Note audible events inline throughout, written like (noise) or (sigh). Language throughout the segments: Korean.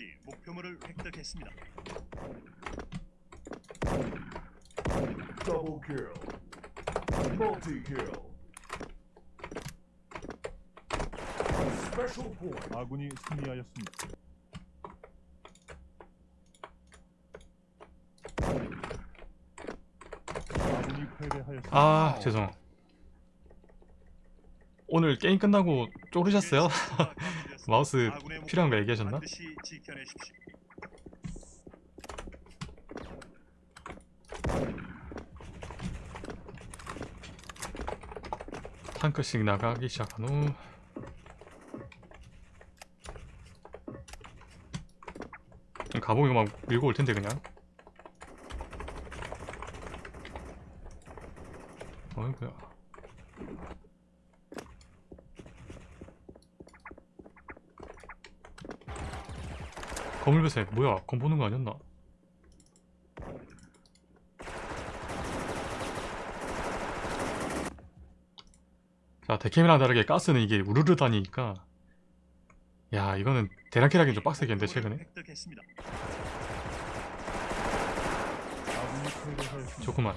적이 목표물을 획득했습니다. Double kill. Multi kill. Special point. 아군이 승리하였습니다. 아군이 패배하였습니다. 아 죄송 오늘 게임 끝나고 쪼르셨어요? (laughs) 마우스 필요한 거 얘기하셨나? 탱크씩 나가기 시작한 후 가보기 막 밀고 올 텐데 그냥 어이구야 거물배새 뭐야 검 보는 거 아니었나 자 데캠이랑 다르게 가스는 이게 우르르 다니니까 야 이거는 하긴 좀 빡세겠는데 최근에. 조금만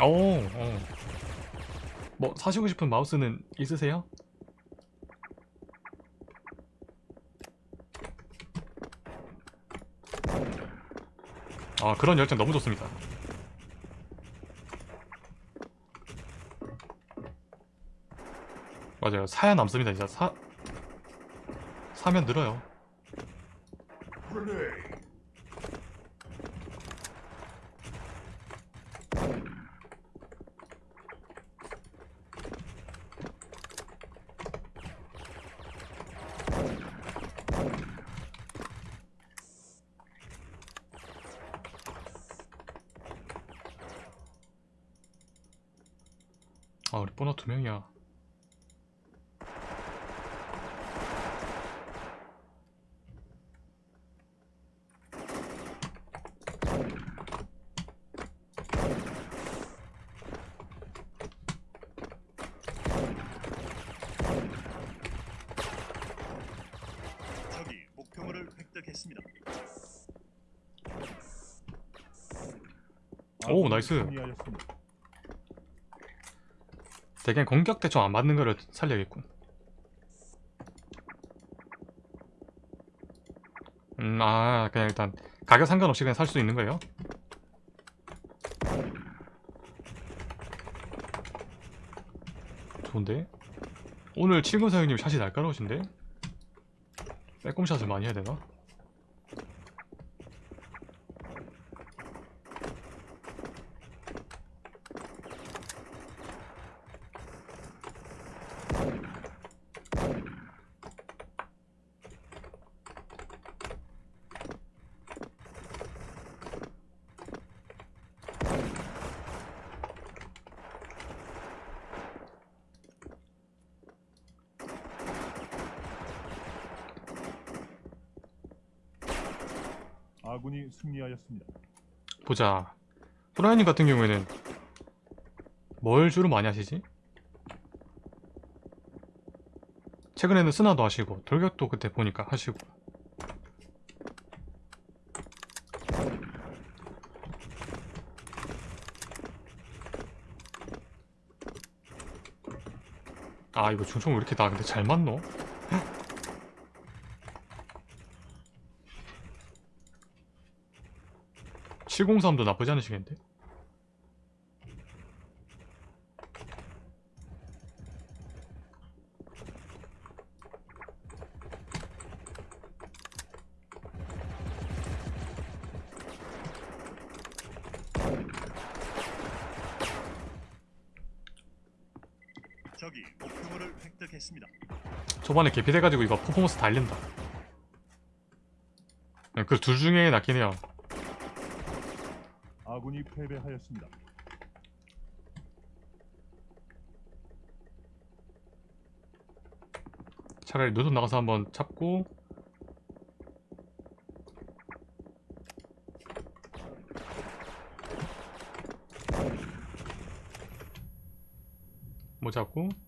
오, 어. 뭐 사시고 싶은 마우스는 있으세요? 아 그런 열정 너무 좋습니다. 맞아요. 사야 남습니다 진짜. 사 사면 늘어요 Grenade. 아 우리 보너 두 명이야 적이 목표물을 획득했습니다. 오, nice. 대개 공격 대충 안 맞는 거를 살려야겠군 음 아 그냥 일단 가격 상관없이 그냥 살 수 있는 거예요? 좋은데? 오늘 70사장님 샷이 날카로우신데? 빼꼼shot을 많이 해야 되나? 아군이 승리하였습니다. 보자 프라이님 같은 경우에는 뭘 주로 많이 하시지? 최근에는 스나도 하시고 돌격도 그때 보니까 하시고 아 이거 중총 왜 이렇게 나 근데 잘 맞노? (703도) 나쁘지 않으시겠는데? 적이 목표물을 획득했습니다. 초반에 개피돼가지고 이거 퍼포먼스 달린다 그 둘 중에 낫긴 해요 아군이 패배하였습니다. 차라리 노선 나가서 한번 잡고 뭐 잡고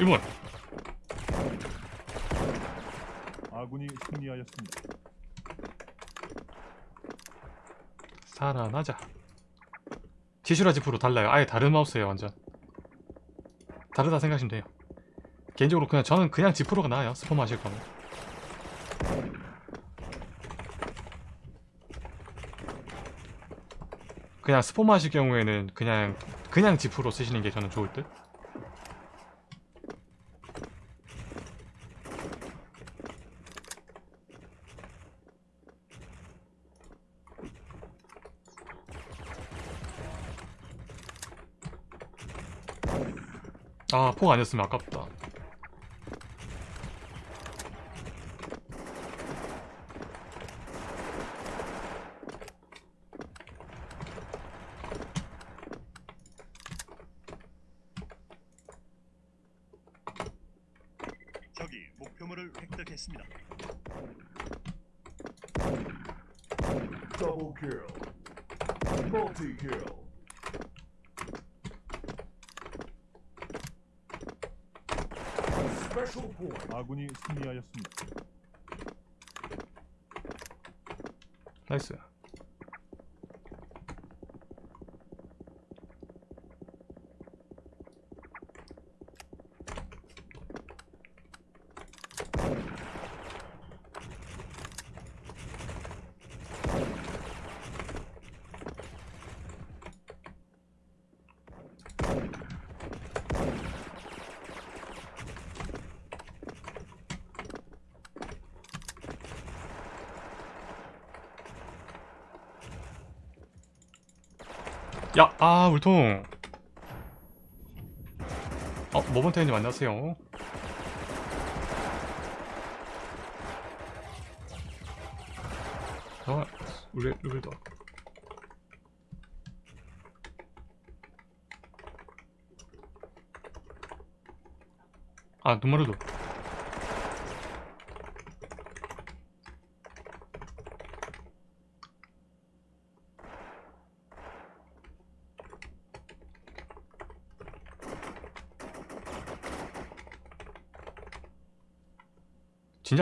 1번 아군이 승리하였습니다. 살아나자. 지슈라 지프로 달라요. 아예 다른 마우스예요 완전. 다르다 생각하시면 돼요. 개인적으로 그냥 저는 그냥 지프로가 나아요. 스포 마실 거면. 그냥 스포 마실 경우에는 그냥 그냥 지프로 쓰시는 게 저는 좋을 듯 아, 폭 아니었으면 아깝다. 적이 목표물을 획득했습니다. Double kill. Multi kill. Special point. 아군이 승리하였습니다. 나이스. 야, 아, 울통. 어, 모범태님 안녕하세요. 아, 우리, 우리도. 아, 눈마르도.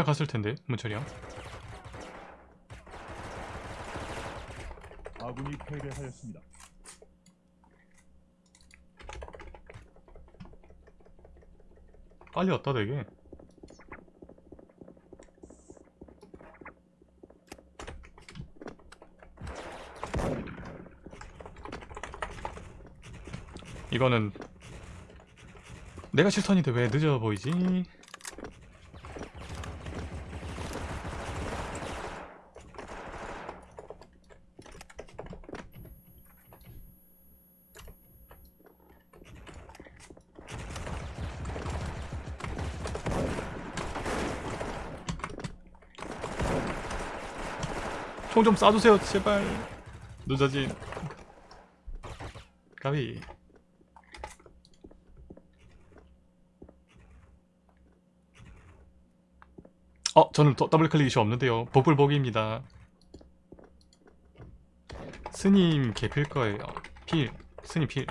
갔을 텐데, 문철이 형. 아군이 패배하였습니다. 빨리 왔다, 되게. 이거는 내가 실선인데 왜 늦어 보이지? 총 좀 쏴주세요 제발. 늦어진 가비 어 저는 더, 더블 클릭 이슈 없는데요. 복불복입니다. 스님 개필 거예요. 필. 스님 필.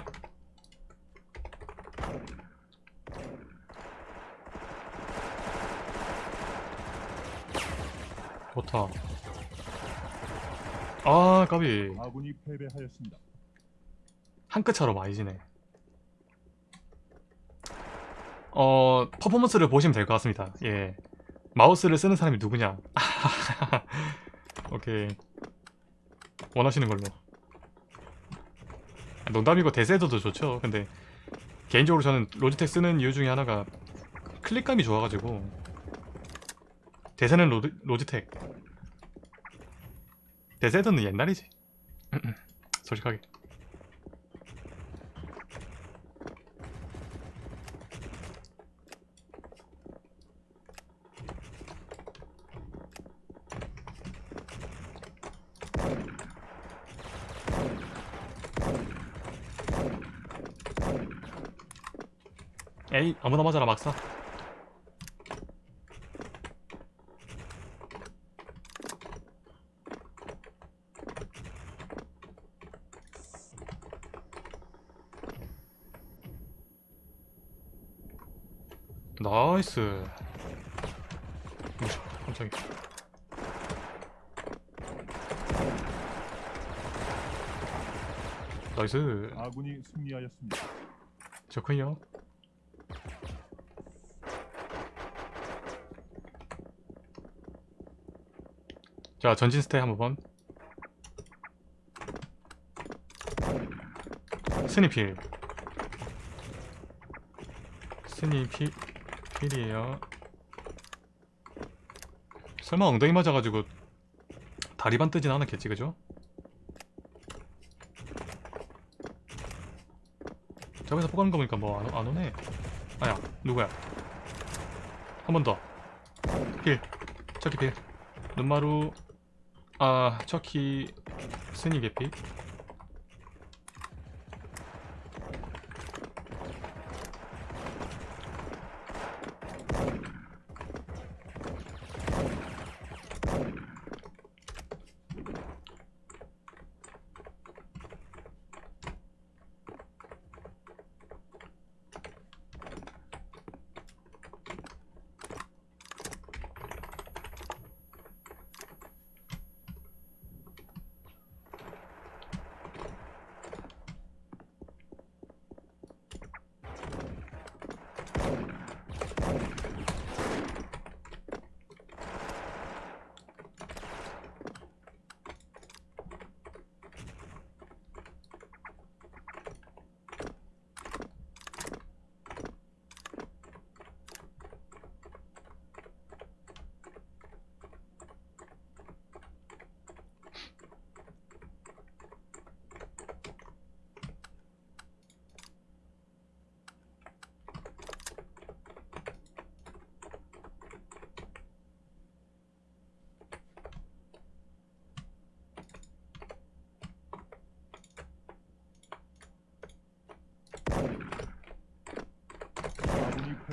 좋다 아 까비 아군이 패배하였습니다. 한 끗 차로 많이 지네. 어, 퍼포먼스를 보시면 될 것 같습니다. 예. 마우스를 쓰는 사람이 누구냐? (laughs) 오케이. 원하시는 걸로. 아, 농담이고 대세도도 좋죠. 근데 개인적으로 저는 로지텍 쓰는 이유 중에 하나가 클릭감이 좋아가지고 대세는 로, 로지텍 대세도는 옛날이지. 솔직하게. 에이 아무나 맞아라 막사 나이스. 깜짝이야. Nice. 아군이 승리하였습니다. 좋군요. 자 전진 stay 한번. 스니필. 스니필 필이에요. 설마 엉덩이 맞아가지고 다리반 뜨진 않았겠지 그죠? 저기서 뽑아는 거 보니까 뭐안안 오네. 아야 누구야? 한 번더. 필. 척키 필. 눈마루. 아 척키. 스니 개피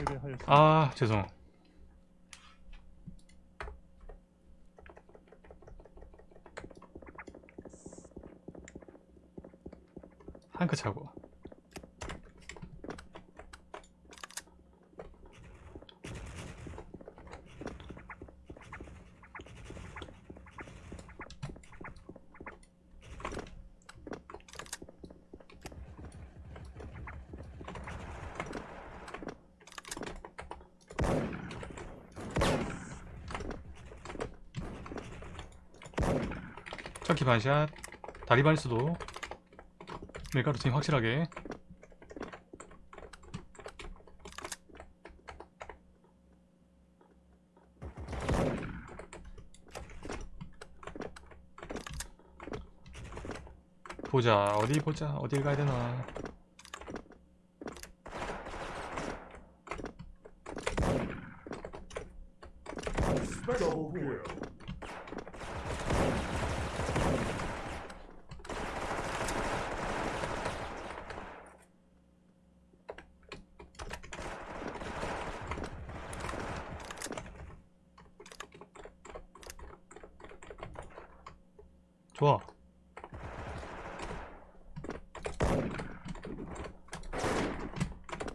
아군이 패배하였습니다. 아 죄송 한끗 차고 척키 반샷 다리 반수도 밀가루 팀 확실하게. 보자. 어디 보자. 어딜 가야 되나 Double kill. 좋아.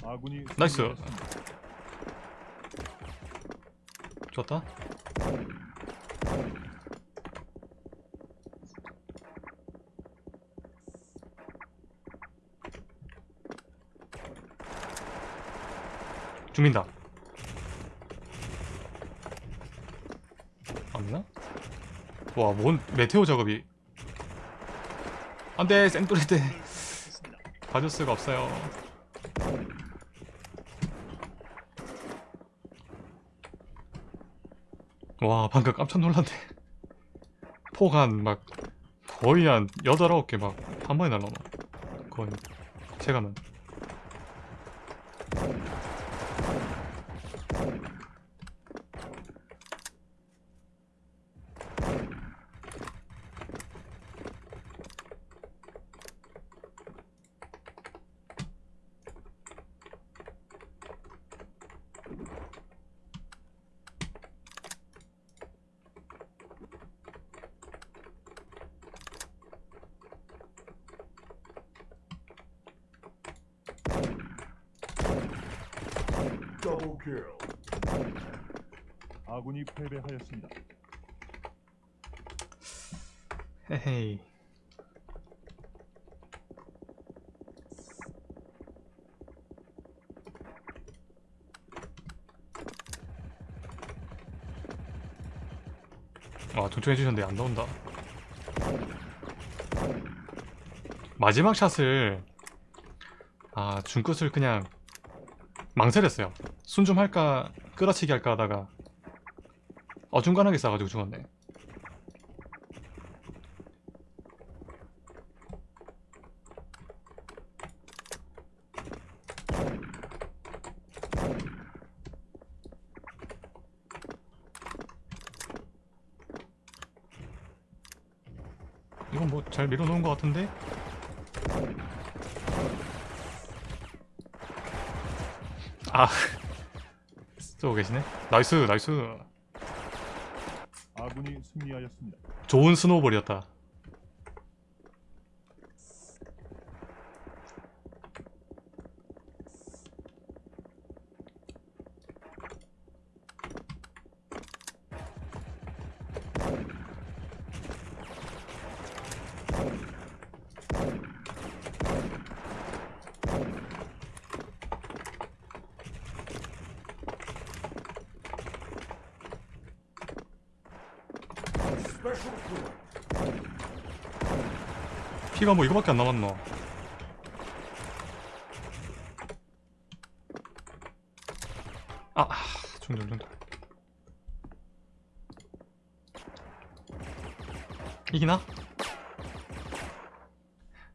아군이 나이스. 좋았다. 죽는다 없나? 와 뭔 메테오 작업이. 안 돼 생돌이대 했습니다. 봐줄 수가 없어요. 와 방금 깜짝 놀랐네. 폭한막 거의 한 8, 9개 막 한 번에 날라오나? 거의 체감은 Kill. 아군이 패배하였습니다. 헤헤이 와 동청해 주셨는데 안 나온다 마지막 샷을 아 중끝을 그냥 망설였어요 순 좀 할까? 끌어치기 할까? 하다가 어중간하게 싸가지고 죽었네. 이건 뭐 잘 밀어놓은 것 같은데? 아. (laughs) 쏘고 계시네? Nice nice. 아군이 승리하였습니다. 좋은 snowball이었다 피가 뭐 이거밖에 안 남았노 아 중전 중전 이기나?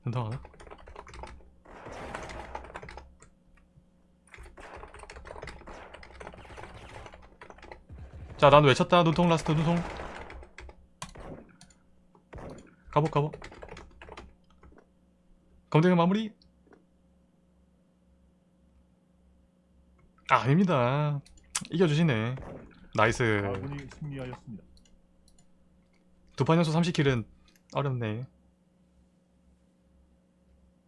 된다하나? 자, 난 외쳤다. 눈통 라스트 눈통. 가보 가보. 검색어 마무리. 아, 아닙니다. 이겨주시네. Nice. 아군이 승리하였습니다. 두판 연속 30 kill은 어렵네.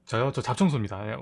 저요? 저 잡청소입니다. 예.